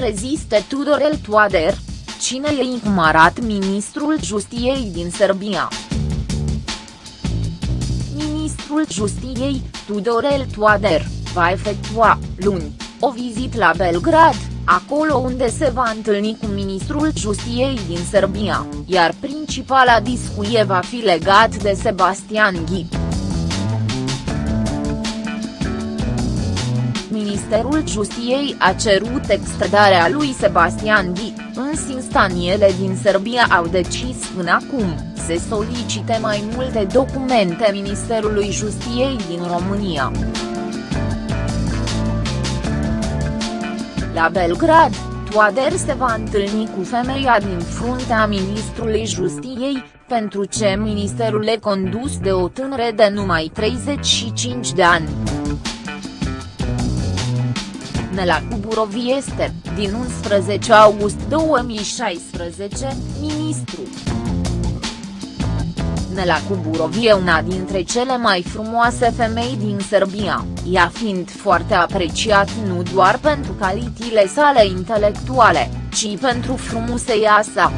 reziste Tudorel Toader? Cine e incumarat ministrul justiției din Serbia? Ministrul justiției, Tudorel Toader, va efectua, luni, o vizită la Belgrad, acolo unde se va întâlni cu ministrul justiției din Serbia, iar principala discuție va fi legat de Sebastian Ghi. Ministerul Justiției a cerut extradarea lui Sebastian Ghi, însă instanțiele din Serbia au decis până acum, să solicite mai multe documente Ministerului Justiției din România. La Belgrad, Toader se va întâlni cu femeia din fruntea Ministrului Justiției, pentru ce ministerul e condus de o tânără de numai 35 de ani. Nela Cuburovi este, din 11 august 2016, ministru. Nela Cuburovi e una dintre cele mai frumoase femei din Serbia, ea fiind foarte apreciat nu doar pentru calitile sale intelectuale, ci pentru frumusețea sa.